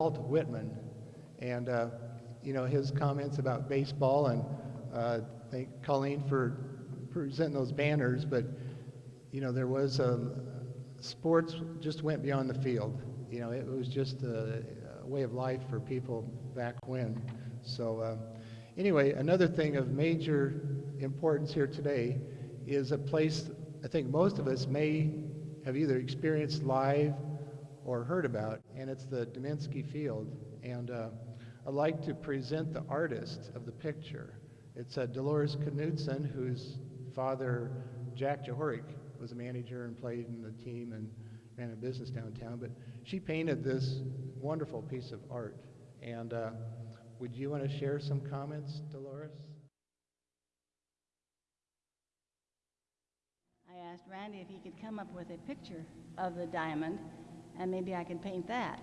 Walt Whitman, and uh, you know his comments about baseball, and uh, thank Colleen for presenting those banners. But you know there was a sports just went beyond the field. You know it was just a, a way of life for people back when. So uh, anyway, another thing of major importance here today is a place I think most of us may have either experienced live or heard about, and it's the Deminsky Field. And uh, I'd like to present the artist of the picture. It's uh, Dolores Knudsen, whose father, Jack Jahorik, was a manager and played in the team and ran a business downtown. But she painted this wonderful piece of art. And uh, would you want to share some comments, Dolores? I asked Randy if he could come up with a picture of the diamond and maybe I could paint that.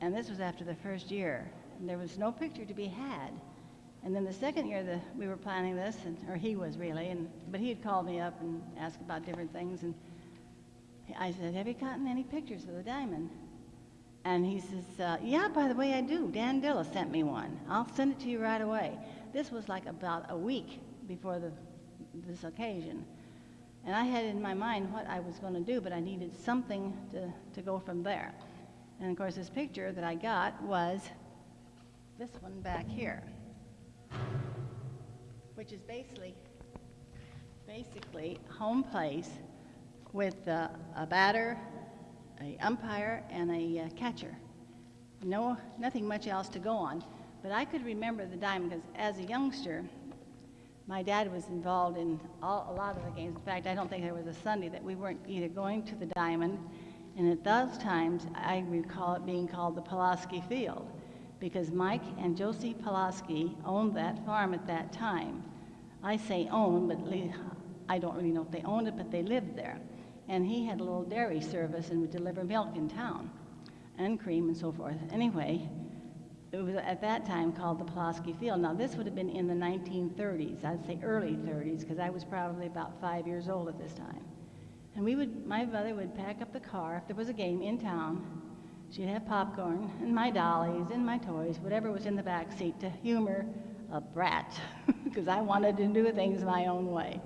And this was after the first year. And there was no picture to be had. And then the second year that we were planning this, and, or he was really, and, but he had called me up and asked about different things. And I said, have you gotten any pictures of the diamond? And he says, uh, yeah, by the way, I do. Dan Dilla sent me one. I'll send it to you right away. This was like about a week before the, this occasion. And I had in my mind what I was going to do, but I needed something to, to go from there. And of course, this picture that I got was this one back here, which is basically, basically home place with uh, a batter, a umpire, and a uh, catcher. No, nothing much else to go on. But I could remember the diamond because as a youngster, my dad was involved in all, a lot of the games. In fact, I don't think there was a Sunday that we weren't either going to the Diamond, and at those times, I recall it being called the Pulaski Field, because Mike and Josie Pulaski owned that farm at that time. I say owned, but I don't really know if they owned it, but they lived there. And he had a little dairy service and would deliver milk in town, and cream and so forth. Anyway, it was at that time called the Pulaski Field. Now, this would have been in the 1930s, I'd say early 30s, because I was probably about five years old at this time. And we would, my mother would pack up the car if there was a game in town. She'd have popcorn and my dollies and my toys, whatever was in the back seat to humor a brat, because I wanted to do things my own way.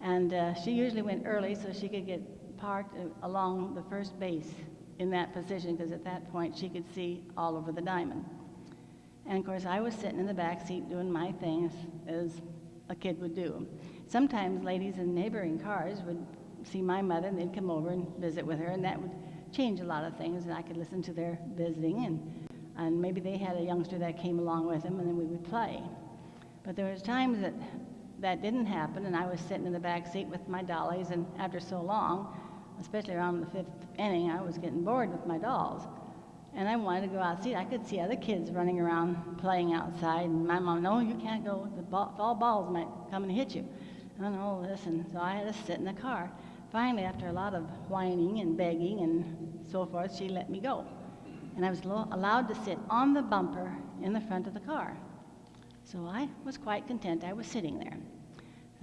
And uh, she usually went early so she could get parked uh, along the first base in that position, because at that point she could see all over the diamond. And of course, I was sitting in the back seat doing my things as a kid would do. Sometimes ladies in neighboring cars would see my mother and they'd come over and visit with her, and that would change a lot of things, and I could listen to their visiting, and, and maybe they had a youngster that came along with them, and then we would play. But there was times that that didn't happen, and I was sitting in the back seat with my dollies, and after so long, especially around the fifth inning, I was getting bored with my dolls and I wanted to go out see. I could see other kids running around playing outside, and my mom, no, you can't go. The ball, fall balls might come and hit you. And all this, and so I had to sit in the car. Finally, after a lot of whining and begging and so forth, she let me go. And I was allowed to sit on the bumper in the front of the car. So I was quite content. I was sitting there.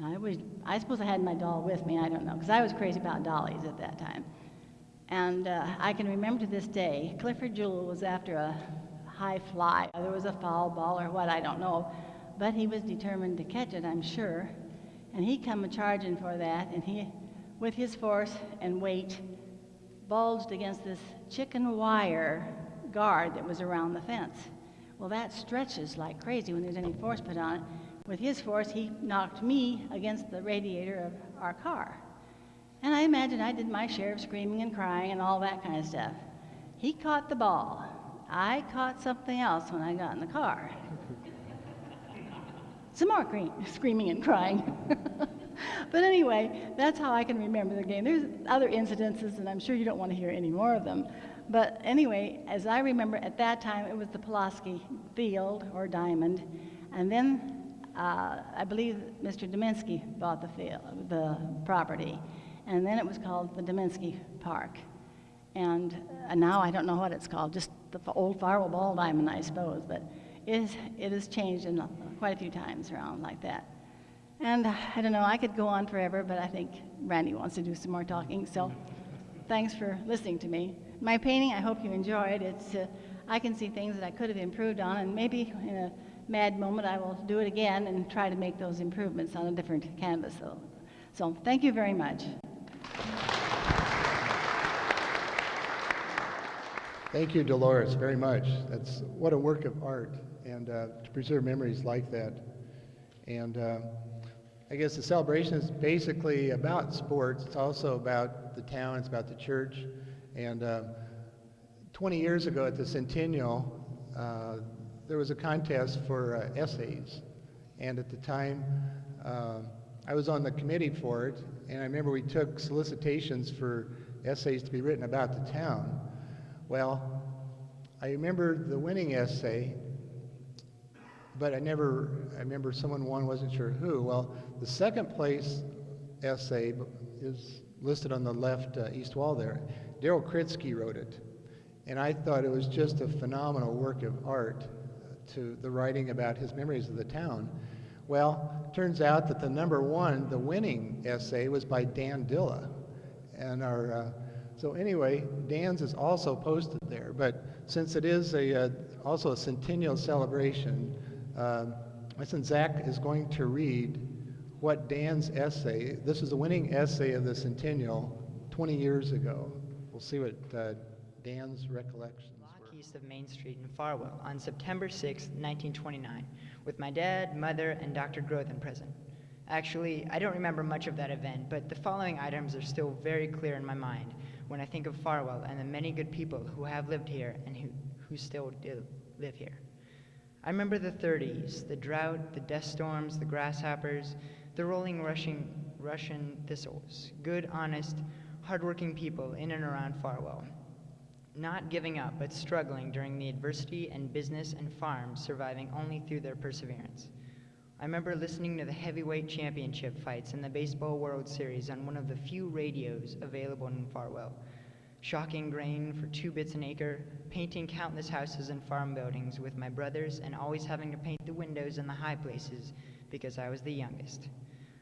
I was, I suppose I had my doll with me, I don't know, because I was crazy about dollies at that time. And uh, I can remember to this day, Clifford Jewell was after a high fly. There was a foul ball or what, I don't know. But he was determined to catch it, I'm sure. And he come a charging for that, and he, with his force and weight, bulged against this chicken wire guard that was around the fence. Well, that stretches like crazy when there's any force put on it. With his force, he knocked me against the radiator of our car. And I imagine I did my share of screaming and crying and all that kind of stuff. He caught the ball. I caught something else when I got in the car. Some more screaming and crying. but anyway, that's how I can remember the game. There's other incidences, and I'm sure you don't want to hear any more of them. But anyway, as I remember, at that time it was the Pulaski Field or Diamond, and then uh, I believe Mr. Deminsky bought the field, the property and then it was called the Deminsky Park. And uh, now I don't know what it's called, just the old Farwell Ball Diamond, I suppose, but it, is, it has changed in quite a few times around like that. And uh, I don't know, I could go on forever, but I think Randy wants to do some more talking, so thanks for listening to me. My painting, I hope you enjoyed. It's, uh, I can see things that I could have improved on, and maybe in a mad moment I will do it again and try to make those improvements on a different canvas. So, so thank you very much. Thank you, Dolores, very much. That's what a work of art, and uh, to preserve memories like that. And uh, I guess the celebration is basically about sports. It's also about the town. It's about the church. And uh, 20 years ago at the Centennial, uh, there was a contest for uh, essays, and at the time, uh, I was on the committee for it. And I remember we took solicitations for essays to be written about the town. Well, I remember the winning essay, but I never, I remember someone won, wasn't sure who. Well, the second place essay is listed on the left uh, east wall there. Daryl Kritsky wrote it. And I thought it was just a phenomenal work of art to the writing about his memories of the town. Well, turns out that the number one, the winning essay, was by Dan Dilla. And our, uh, so anyway, Dan's is also posted there. But since it is a, uh, also a centennial celebration, um, my son Zach is going to read what Dan's essay, this is the winning essay of the centennial 20 years ago. We'll see what uh, Dan's recollections were. east of Main Street in Farwell on September 6, 1929, with my dad, mother, and Dr. Grothin present. Actually, I don't remember much of that event, but the following items are still very clear in my mind when I think of Farwell and the many good people who have lived here and who, who still do live here. I remember the 30s, the drought, the dust storms, the grasshoppers, the rolling rushing Russian thistles, good, honest, hardworking people in and around Farwell not giving up but struggling during the adversity and business and farms surviving only through their perseverance. I remember listening to the heavyweight championship fights in the Baseball World Series on one of the few radios available in Farwell. Shocking grain for two bits an acre, painting countless houses and farm buildings with my brothers, and always having to paint the windows in the high places because I was the youngest.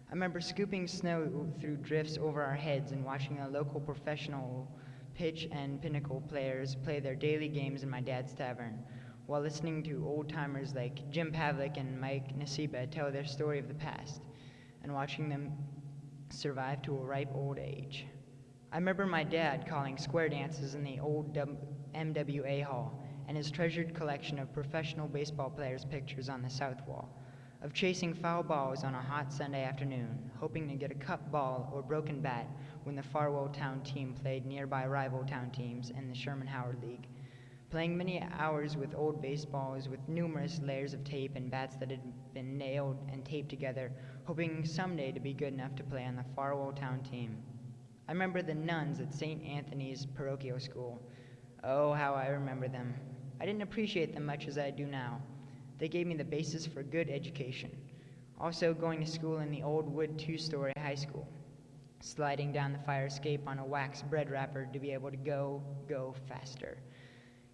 I remember scooping snow through drifts over our heads and watching a local professional pitch and pinochle players play their daily games in my dad's tavern, while listening to old timers like Jim Pavlik and Mike Nasiba tell their story of the past, and watching them survive to a ripe old age. I remember my dad calling square dances in the old W- MWA hall and his treasured collection of professional baseball players' pictures on the south wall, of chasing foul balls on a hot Sunday afternoon, hoping to get a cup ball or broken bat when the Farwell Town team played nearby rival town teams in the Sherman Howard League. Playing many hours with old baseballs with numerous layers of tape and bats that had been nailed and taped together, hoping someday to be good enough to play on the Farwell Town team. I remember the nuns at St. Anthony's parochial school. Oh, how I remember them. I didn't appreciate them much as I do now. They gave me the basis for good education. Also, going to school in the old wood two story high school sliding down the fire escape on a wax bread wrapper to be able to go, go faster.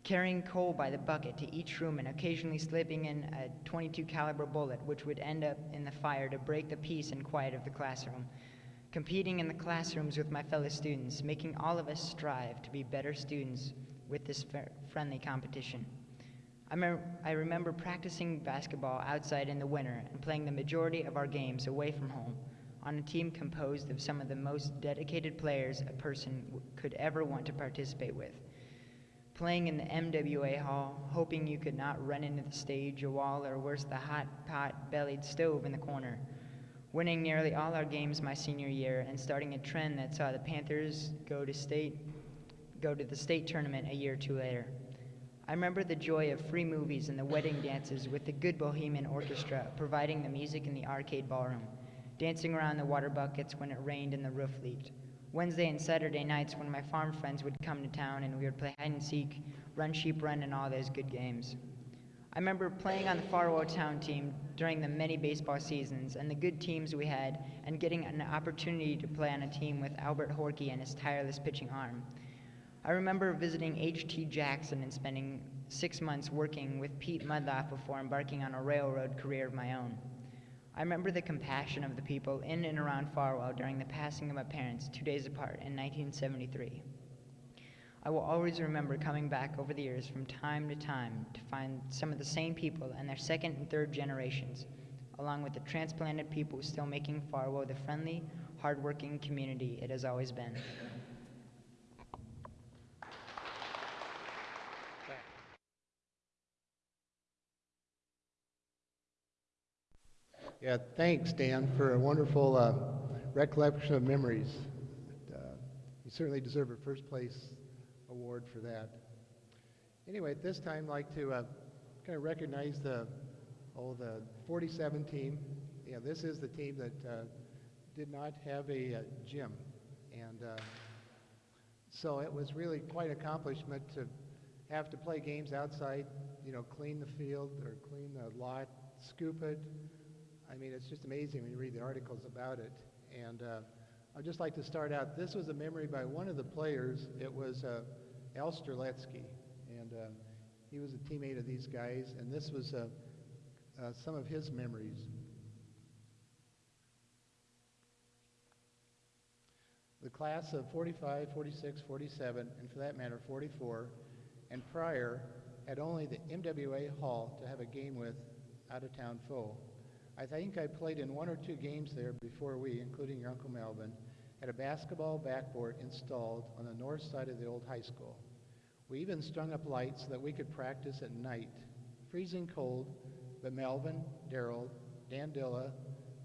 Carrying coal by the bucket to each room and occasionally slipping in a 22 caliber bullet which would end up in the fire to break the peace and quiet of the classroom. Competing in the classrooms with my fellow students, making all of us strive to be better students with this friendly competition. I, me- I remember practicing basketball outside in the winter and playing the majority of our games away from home on a team composed of some of the most dedicated players a person could ever want to participate with. Playing in the MWA hall, hoping you could not run into the stage, a wall, or worse, the hot pot bellied stove in the corner. Winning nearly all our games my senior year and starting a trend that saw the Panthers go to state go to the state tournament a year or two later. I remember the joy of free movies and the wedding dances with the good Bohemian Orchestra providing the music in the arcade ballroom dancing around the water buckets when it rained and the roof leaked. Wednesday and Saturday nights when my farm friends would come to town and we would play hide and seek, run sheep run, and all those good games. I remember playing on the Farwell Town team during the many baseball seasons and the good teams we had, and getting an opportunity to play on a team with Albert Horky and his tireless pitching arm. I remember visiting H.T. Jackson and spending six months working with Pete Mudloff before embarking on a railroad career of my own. I remember the compassion of the people in and around Farwell during the passing of my parents two days apart in 1973. I will always remember coming back over the years from time to time to find some of the same people and their second and third generations, along with the transplanted people still making Farwell the friendly, hardworking community it has always been. Yeah, thanks, Dan, for a wonderful uh, recollection of memories. Uh, you certainly deserve a first place award for that. Anyway, at this time, I'd like to uh, kind of recognize the oh the 47 team. Yeah, this is the team that uh, did not have a uh, gym, and uh, so it was really quite an accomplishment to have to play games outside. You know, clean the field or clean the lot, scoop it. I mean, it's just amazing when you read the articles about it. And uh, I'd just like to start out. This was a memory by one of the players. It was uh, Al Streletsky, and uh, he was a teammate of these guys. And this was uh, uh, some of his memories. The class of 45, 46, 47, and for that matter, 44, and prior had only the MWA Hall to have a game with out-of-town foe. I think I played in one or two games there before we, including your Uncle Melvin, had a basketball backboard installed on the north side of the old high school. We even strung up lights so that we could practice at night. Freezing cold, but Melvin, Darrell, Dan Dilla,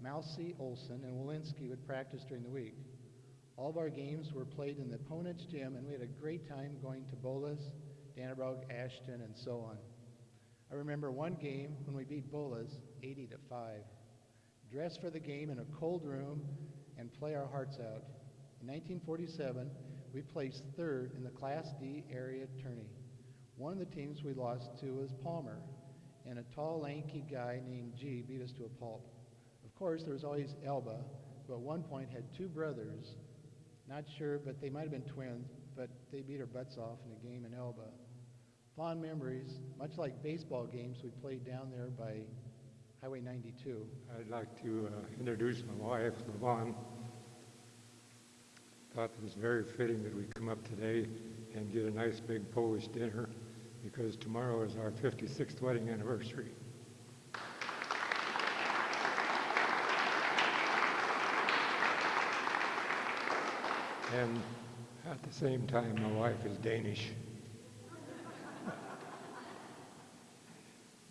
Mousy Olson, and Walensky would practice during the week. All of our games were played in the opponent's gym, and we had a great time going to Boelus, Dannebrog, Ashton, and so on. I remember one game when we beat Boelus 80 to 5. Dress for the game in a cold room and play our hearts out. In 1947, we placed third in the Class D area tourney. One of the teams we lost to was Palmer, and a tall, lanky guy named G beat us to a pulp. Of course, there was always Elba, who at one point had two brothers. Not sure, but they might have been twins, but they beat our butts off in a game in Elba fond memories, much like baseball games we played down there by Highway 92. I'd like to uh, introduce my wife, Levon. Thought it was very fitting that we come up today and get a nice big Polish dinner because tomorrow is our 56th wedding anniversary. And at the same time, my wife is Danish.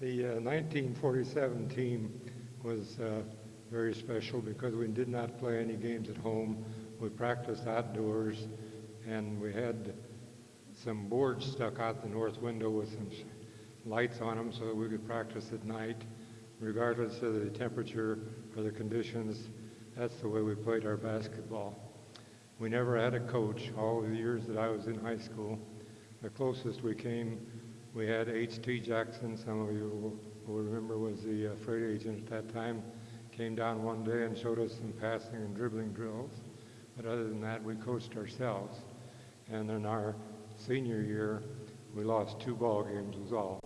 The uh, 1947 team was uh, very special because we did not play any games at home. We practiced outdoors, and we had some boards stuck out the north window with some lights on them so that we could practice at night, regardless of the temperature or the conditions. That's the way we played our basketball. We never had a coach all the years that I was in high school. The closest we came we had H.T. Jackson, some of you will, remember was the uh, freight agent at that time, came down one day and showed us some passing and dribbling drills. But other than that, we coached ourselves. And in our senior year, we lost two ball games was all.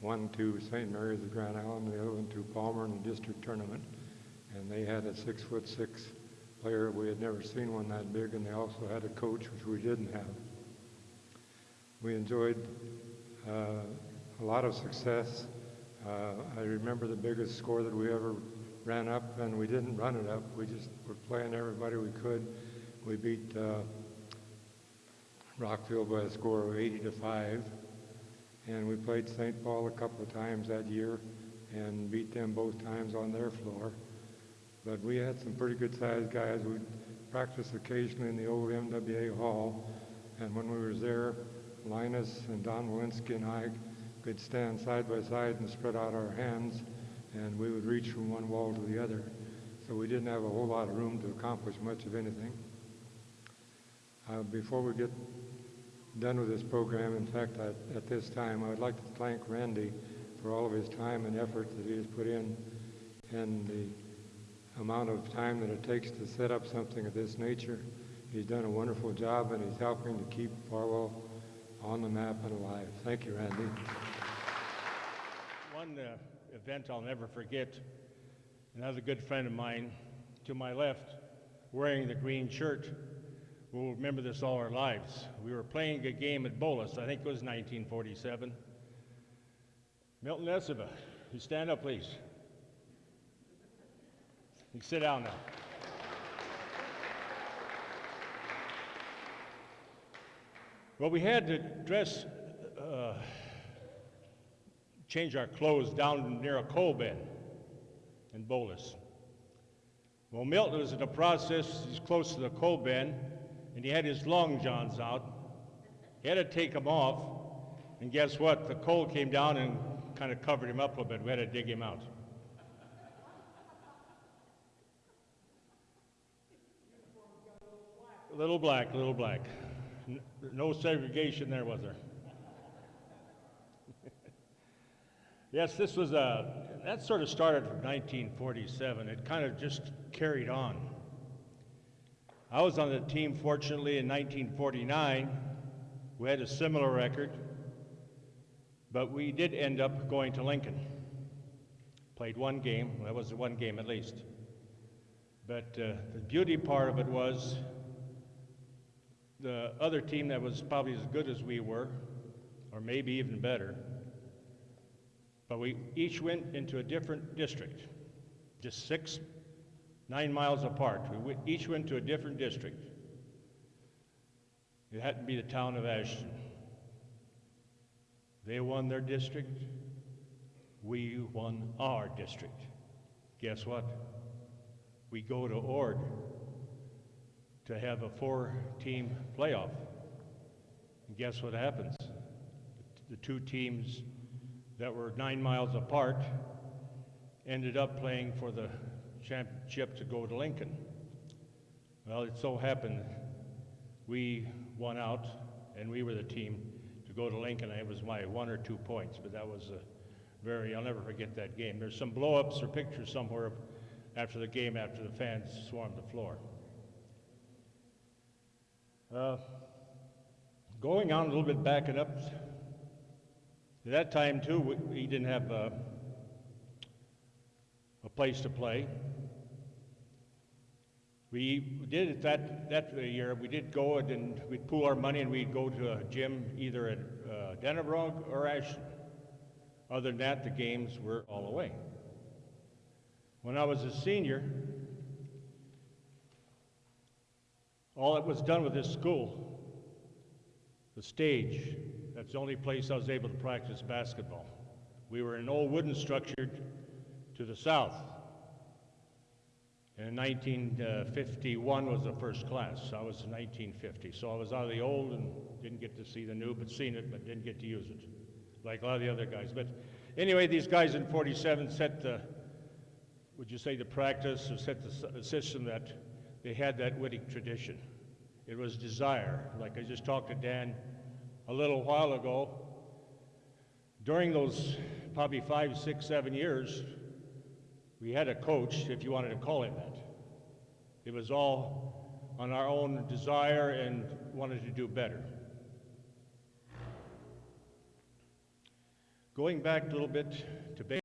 One to St. Mary's of Grand Island, the other one to Palmer in the district tournament. And they had a six foot six player. We had never seen one that big, and they also had a coach, which we didn't have. We enjoyed uh, a lot of success. Uh, I remember the biggest score that we ever ran up, and we didn't run it up. We just were playing everybody we could. We beat uh, Rockville by a score of 80 to 5, and we played St. Paul a couple of times that year and beat them both times on their floor. But we had some pretty good sized guys. We practiced occasionally in the old MWA hall, and when we were there, Linus and Don Walensky and I could stand side by side and spread out our hands, and we would reach from one wall to the other. So we didn't have a whole lot of room to accomplish much of anything. Uh, before we get done with this program, in fact, I, at this time, I would like to thank Randy for all of his time and effort that he has put in and the amount of time that it takes to set up something of this nature. He's done a wonderful job and he's helping to keep Farwell on the map and alive. Thank you, Randy. One uh, event I'll never forget, another good friend of mine to my left, wearing the green shirt, will remember this all our lives. We were playing a game at Boelus, I think it was 1947. Milton Esaba, you stand up, please. You sit down now. Well, we had to dress, uh, change our clothes down near a coal bin in Boelus. Well, Milton was in the process, he's close to the coal bin, and he had his long johns out. He had to take them off, and guess what? The coal came down and kind of covered him up a little bit. We had to dig him out. Little black, little black. No segregation there, was there? yes, this was a, that sort of started from 1947. It kind of just carried on. I was on the team, fortunately, in 1949. We had a similar record, but we did end up going to Lincoln. Played one game, that was one game at least. But uh, the beauty part of it was the other team that was probably as good as we were, or maybe even better, but we each went into a different district, just six, nine miles apart. We each went to a different district. It happened to be the town of Ashton. They won their district. We won our district. Guess what? We go to Ord to have a four-team playoff. And guess what happens? The two teams that were nine miles apart ended up playing for the championship to go to Lincoln. Well, it so happened we won out, and we were the team to go to Lincoln. It was my one or two points, but that was a very, I'll never forget that game. There's some blow-ups or pictures somewhere after the game, after the fans swarmed the floor. Uh, going on a little bit, backing up, at that time too, we, we didn't have uh, a place to play. We did it that, that year, we did go and- and we'd pool our money and we'd go to a gym either at uh, or Ashton. Other than that, the games were all away. When I was a senior, all that was done with this school, the stage, that's the only place I was able to practice basketball. We were in an old wooden structure to the south. And in 1951 was the first class. I was in 1950. So I was out of the old and didn't get to see the new, but seen it, but didn't get to use it, like a lot of the other guys. But anyway, these guys in 47 set the, would you say the practice, or set the, the system that they had that Wittig tradition. It was desire. Like I just talked to Dan a little while ago. During those probably five, six, seven years, we had a coach, if you wanted to call him that. It was all on our own desire and wanted to do better. Going back a little bit to.